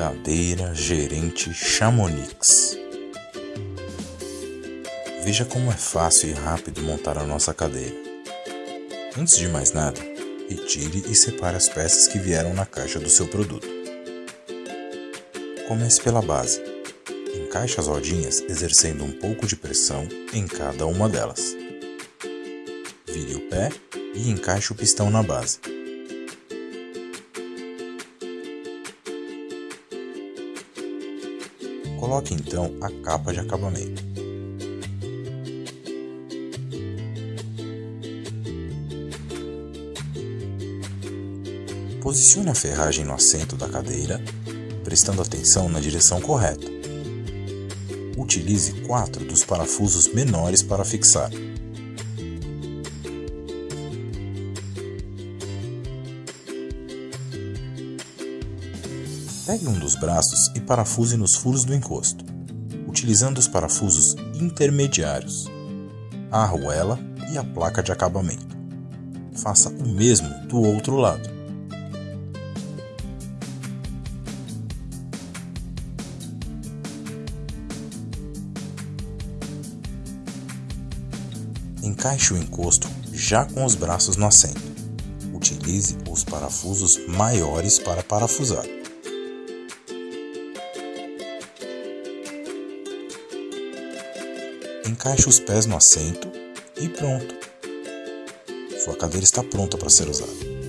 Cadeira Gerente Chamonix. Veja como é fácil e rápido montar a nossa cadeira. Antes de mais nada, retire e separe as peças que vieram na caixa do seu produto. Comece pela base. Encaixe as rodinhas exercendo um pouco de pressão em cada uma delas. Vire o pé e encaixe o pistão na base. Coloque então a capa de acabamento. Posicione a ferragem no assento da cadeira, prestando atenção na direção correta. Utilize quatro dos parafusos menores para fixar. Pegue um dos braços e parafuse nos furos do encosto, utilizando os parafusos intermediários, a arruela e a placa de acabamento. Faça o mesmo do outro lado. Encaixe o encosto já com os braços no assento. Utilize os parafusos maiores para parafusar. Encaixe os pés no assento e pronto. Sua cadeira está pronta para ser usada.